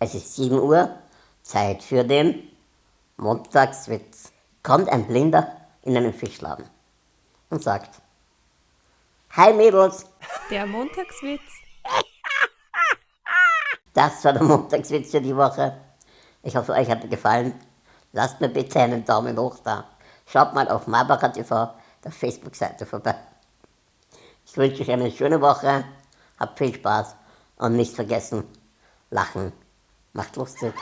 Es ist 7 Uhr, Zeit für den Montagswitz. Kommt ein Blinder in einen Fischladen und sagt, Hi Mädels, Der Montagswitz. das war der Montagswitz für die Woche. Ich hoffe, euch hat er gefallen. Lasst mir bitte einen Daumen hoch da. Schaut mal auf Marbacher TV, der Facebook-Seite vorbei. Ich wünsche euch eine schöne Woche, habt viel Spaß und nicht vergessen, lachen macht lustig.